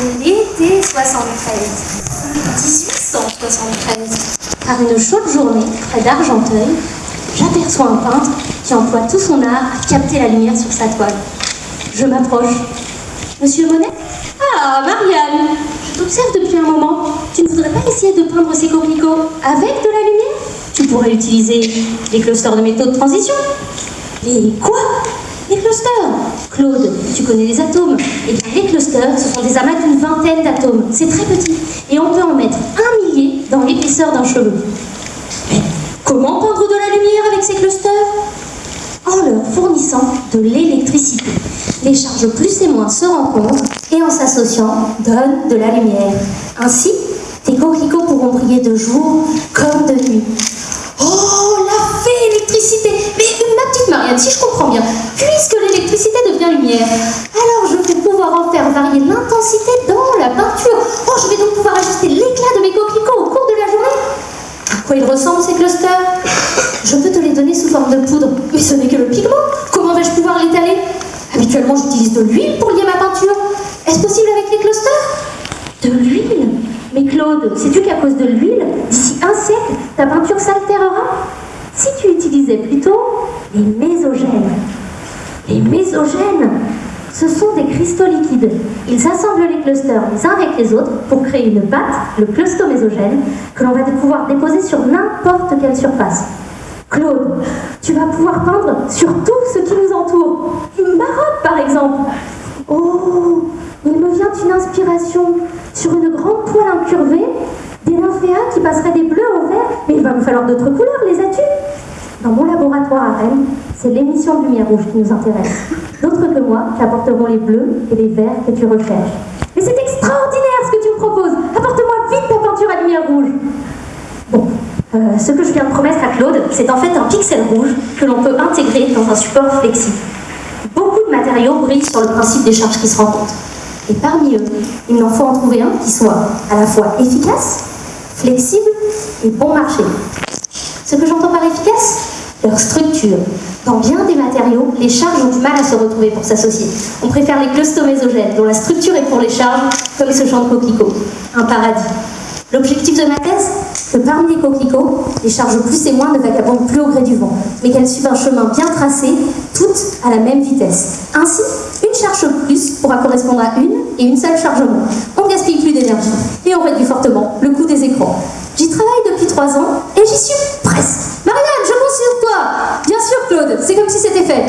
L'été 73. 1873. Par une chaude journée, près d'Argenteuil, j'aperçois un peintre qui emploie tout son art à capter la lumière sur sa toile. Je m'approche. Monsieur Monet? Ah, Marianne Je t'observe depuis un moment. Tu ne voudrais pas essayer de peindre ces coquelicots avec de la lumière? Tu pourrais utiliser les clusters de métaux de transition. Les quoi? Les clusters Claude, tu connais les atomes. Eh bien, les clusters, ce sont des amas d'une vingtaine d'atomes. C'est très petit. Et on peut en mettre un millier dans l'épaisseur d'un cheveu. Mais comment peindre de la lumière avec ces clusters? En leur fournissant de l'électricité. Les charges plus et moins se rencontrent et en s'associant donnent de la lumière. Ainsi, tes coquelicots pourront briller de jour comme de nuit. Alors je vais pouvoir en faire varier l'intensité dans la peinture. Oh, je vais donc pouvoir ajuster l'éclat de mes coquelicots au cours de la journée. À quoi ils ressemblent ces clusters? Je peux te les donner sous forme de poudre, mais ce n'est que le pigment. Comment vais-je pouvoir l'étaler? Habituellement, j'utilise de l'huile pour lier ma peinture. Est-ce possible avec les clusters? De l'huile? Mais Claude, sais-tu qu'à cause de l'huile, d'ici un siècle, ta peinture s'altérera? Si tu utilisais plutôt les mésogènes. Les mésogènes, ce sont des cristaux liquides. Ils assemblent les clusters les uns avec les autres pour créer une pâte, le clustomésogène, que l'on va pouvoir déposer sur n'importe quelle surface. Claude, tu vas pouvoir peindre sur tout ce qui nous entoure. Ma robe, par exemple. Oh, il me vient une inspiration sur une grande toile incurvée, des nymphéas qui passeraient des bleus au vert, mais il va me falloir d'autres couleurs, les as-tu? Dans mon laboratoire à Rennes, c'est l'émission de lumière rouge qui nous intéresse. D'autres que moi qui apporteront les bleus et les verts que tu recherches. Mais c'est extraordinaire ce que tu me proposes Apporte-moi vite ta peinture à lumière rouge Bon, euh, ce que je viens de promettre à Claude, c'est en fait un pixel rouge que l'on peut intégrer dans un support flexible. Beaucoup de matériaux brillent sur le principe des charges qui se rencontrent. Et parmi eux, il n'en faut en trouver un qui soit à la fois efficace, flexible et bon marché. Ce que j'entends par efficace Leur structure. Dans bien des matériaux, les charges ont du mal à se retrouver pour s'associer. On préfère les clustomésogènes, dont la structure est pour les charges, comme ce champ de coquelicots. Un paradis. L'objectif de ma thèse Que parmi les coquelicots, les charges plus et moins ne vagabondent plus au gré du vent, mais qu'elles suivent un chemin bien tracé, toutes à la même vitesse. Ainsi, une charge plus pourra correspondre à une et une seule charge moins. On ne gaspille plus d'énergie et on réduit fortement le coût des écrans. J'y travaille depuis trois ans et j'y suis presque. Marianne, je compte sur toi Bien sûr, Claude, c'est comme si c'était fait.